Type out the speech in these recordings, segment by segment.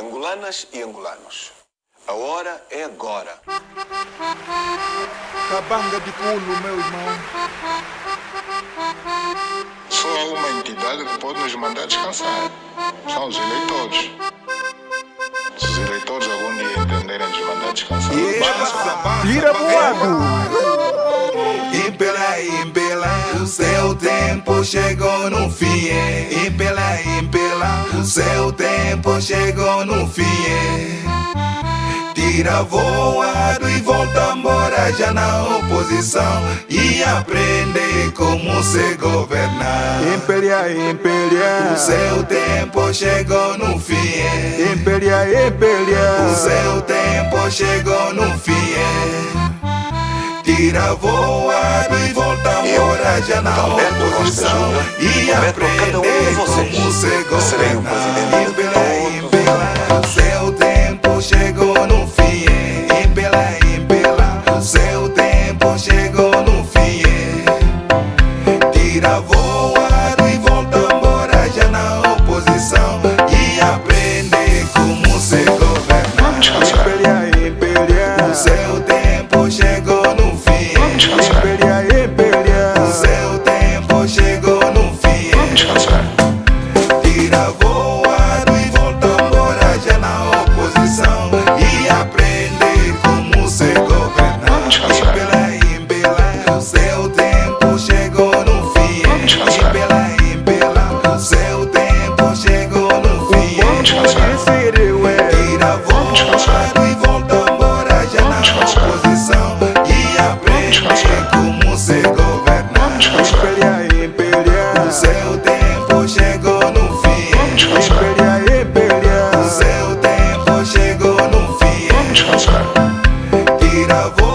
Angolanas e angolanos, a hora é agora. Cabanga de pulo, meu irmão. Só há uma entidade que pode nos mandar descansar. São os eleitores. Se os eleitores algum dia entenderem nos mandar descansar, descansar. Voado. Impela, impela, o seu tempo chegou no fim. é. Impela, impela, o seu tempo chegou no fim. é. Tira voado e volta embora já na oposição e aprende como se governar. Imperia, imperia. O seu tempo chegou no fim. é. Imperia, imperia. O seu tempo chegou no fim. Tira voado e volta embora já na oposição e a um de aprender vocês. como se que Tira voado e volta já na Descansar. e aprende Descansar. como. Descansar. O seu tempo chegou no fim. Descansar. O seu tempo chegou no fim. Descansar. Tira voado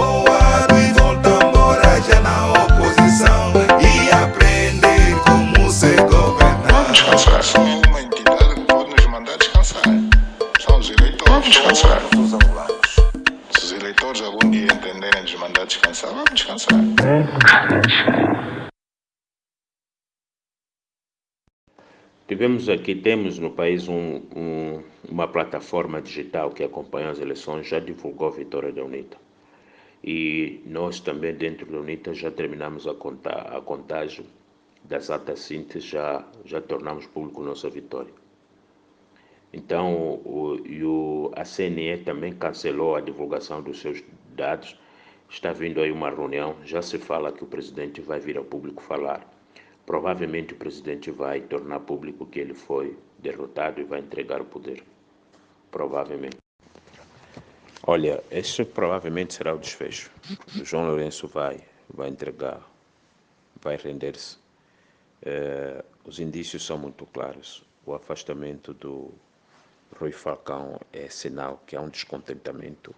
descansar. Tivemos aqui, temos no país um, um- uma plataforma digital que acompanha as eleições, já divulgou a vitória da UNITA. E nós também, dentro da UNITA, já terminamos a, conta, a contagem das atas síntese, já, já tornamos público nossa vitória. Então, o, o, a CNE também cancelou a divulgação dos seus dados. Está vindo aí uma reunião, já se fala que o presidente vai vir ao público falar. Provavelmente o presidente vai tornar público que ele foi derrotado e vai entregar o poder. Provavelmente. Olha, esse provavelmente será o desfecho. O João Lourenço vai, vai entregar, vai render-se. Eh, os indícios são muito claros. O afastamento do Rui Falcão é sinal que há um descontentamento.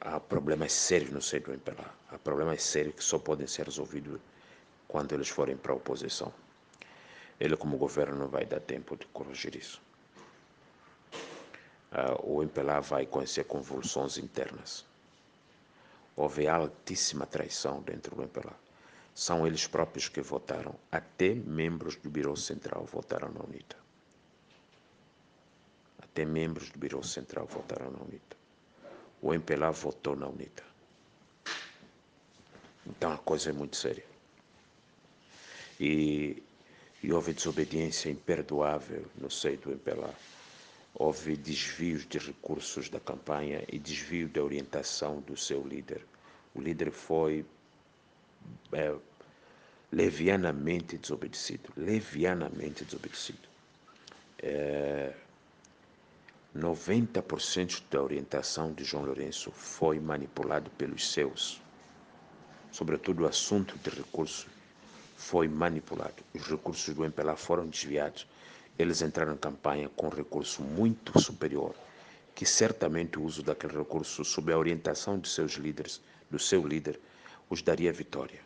Há problemas sérios no seio do MPLA. Há problemas sérios que só podem ser resolvidos quando eles forem para a oposição. Ele, como governo, não vai dar tempo de corrigir isso. Ah, o MPLA vai conhecer convulsões internas. Houve altíssima traição dentro do MPLA. São eles próprios que votaram, até membros do Biro Central votaram na UNITA. Até membros do Biro Central votaram na UNITA. O MPLA votou na UNITA. Então a coisa é muito séria. E, e houve desobediência imperdoável no seio do MPLA. Houve desvios de recursos da campanha e desvio da orientação do seu líder. O líder foi é, levianamente desobedecido. Levianamente desobedecido. É, 90% da orientação de João Lourenço foi manipulado pelos seus. Sobretudo o assunto de recursos foi manipulado. Os recursos do MPLA foram desviados. Eles entraram em campanha com recurso muito superior, que certamente o uso daquele recurso, sob a orientação de seus líderes, do seu líder, os daria vitória.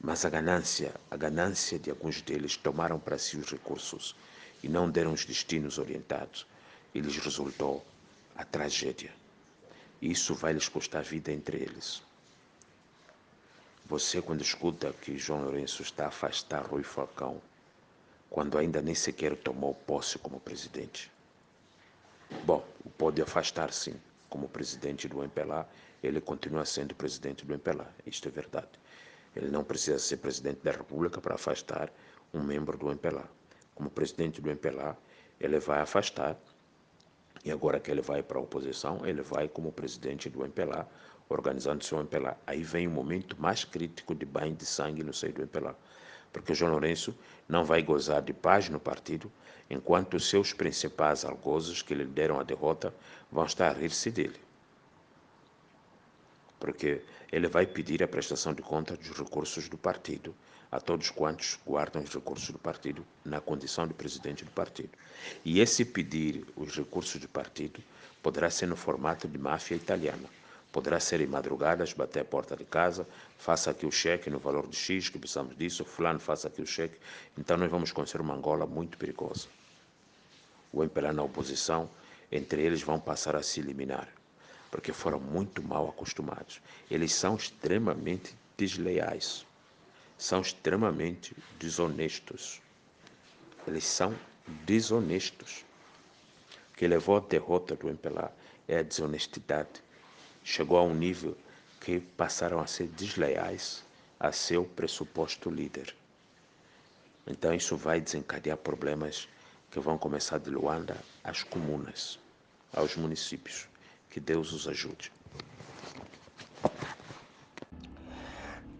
Mas a ganância, a ganância de alguns deles tomaram para si os recursos e não deram os destinos orientados. E lhes resultou a tragédia. E isso vai lhes custar a vida entre eles. Você, quando escuta que João Lourenço está a afastar Rui Falcão, quando ainda nem sequer tomou posse como presidente. Bom, pode afastar sim como presidente do MPLA, ele continua sendo presidente do MPLA, isto é verdade. Ele não precisa ser presidente da República para afastar um membro do MPLA. Como presidente do MPLA, ele vai afastar, e agora que ele vai para a oposição, ele vai como presidente do MPLA, organizando seu MPLA. Aí vem o momento mais crítico de banho de sangue no seio do MPLA, porque João Lourenço não vai gozar de paz no partido, enquanto seus principais algozes que lhe deram a derrota vão estar a rir-se dele. Porque ele vai pedir a prestação de conta dos recursos do partido a todos quantos guardam os recursos do partido na condição de presidente do partido. E esse pedir os recursos do partido poderá ser no formato de máfia italiana. Poderá ser em madrugadas, bater a porta de casa, faça aqui o cheque no valor de X, que precisamos disso, fulano faça aqui o cheque. Então nós vamos conhecer uma Angola muito perigosa. O MPLA na oposição, entre eles vão passar a se eliminar, porque foram muito mal acostumados. Eles são extremamente desleais são extremamente desonestos. Eles são desonestos. O que levou à derrota do MPLA é a desonestidade. Chegou a um nível que passaram a ser desleais a seu pressuposto líder. Então isso vai desencadear problemas que vão começar de Luanda às comunas, aos municípios. Que Deus os ajude.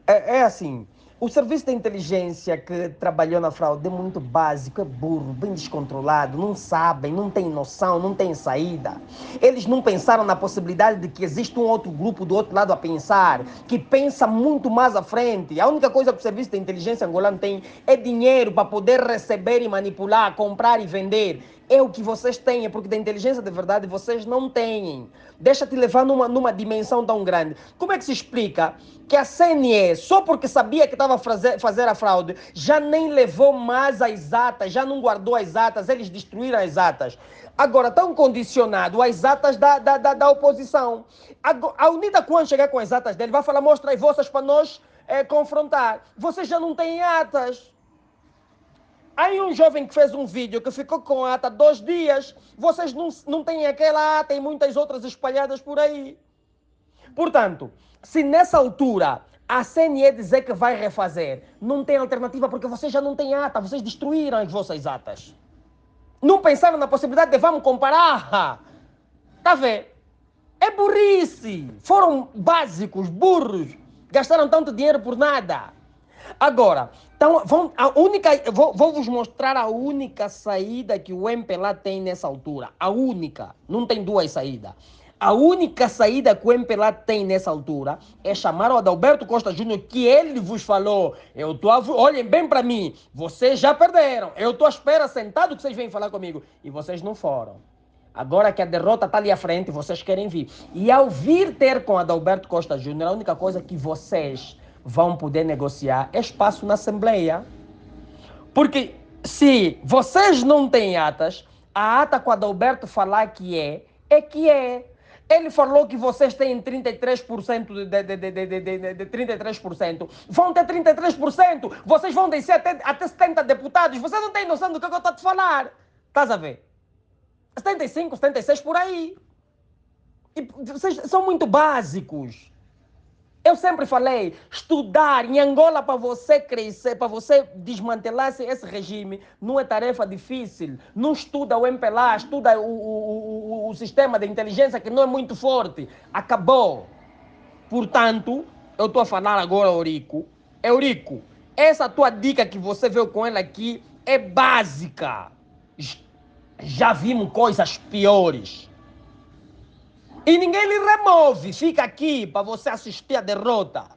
É, é assim, o serviço de inteligência que trabalhou na fraude é muito básico, é burro, bem descontrolado, não sabem, não tem noção, não tem saída. Eles não pensaram na possibilidade de que existe um outro grupo do outro lado a pensar, que pensa muito mais à frente. A única coisa que o serviço de inteligência angolano tem é dinheiro para poder receber e manipular, comprar e vender é o que vocês têm, porque da inteligência de verdade vocês não têm. Deixa-te levar numa, numa dimensão tão grande. Como é que se explica que a CNE, só porque sabia que estava a fazer, fazer a fraude, já nem levou mais as atas, já não guardou as atas, eles destruíram as atas. Agora estão condicionados às atas da, da, da, da oposição. A, a UNITA, quando chegar com as atas dele, vai falar: mostra as vossas para nós é, confrontar. Vocês já não têm atas. Aí um jovem que fez um vídeo que ficou com a ata dois dias, vocês não, não têm aquela ata e muitas outras espalhadas por aí. Portanto, se nessa altura a CNE dizer que vai refazer, não tem alternativa porque vocês já não têm ata, vocês destruíram as vossas atas. Não pensaram na possibilidade de vamos comparar. A ver? É burrice. Foram básicos, burros. Gastaram tanto dinheiro por nada. Agora, então, a única, vou, vou vos mostrar a única saída que o MPLA tem nessa altura. A única. Não tem duas saídas. A única saída que o MPLA tem nessa altura é chamar o Adalberto Costa Júnior, que ele vos falou. Eu tô, olhem bem para mim, vocês já perderam. Eu estou à espera sentado que vocês vêm falar comigo. E vocês não foram. Agora que a derrota está ali à frente, vocês querem vir. E ao vir ter com Adalberto Costa Júnior, a única coisa que vocês vão poder negociar espaço na Assembleia. Porque se vocês não têm atas, a ata com Adalberto falar que é, é que é. Ele falou que vocês têm 33% de, de, de, de, de, de 33%. Vão ter 33%. Vocês vão descer até, até 70 deputados. Você não tem noção do que eu estou a te falar. Estás a ver? 75, 76 por aí. E vocês são muito básicos. Eu sempre falei, estudar em Angola para você crescer, para você desmantelar esse regime, não é tarefa difícil. Não estuda o MPLA, estuda o, o, o, o sistema de inteligência que não é muito forte. Acabou. Portanto, eu estou a falar agora, Eurico. Eurico, essa tua dica que você veio com ela aqui é básica. Já vimos coisas piores. E ninguém lhe remove, fica aqui para você assistir a derrota.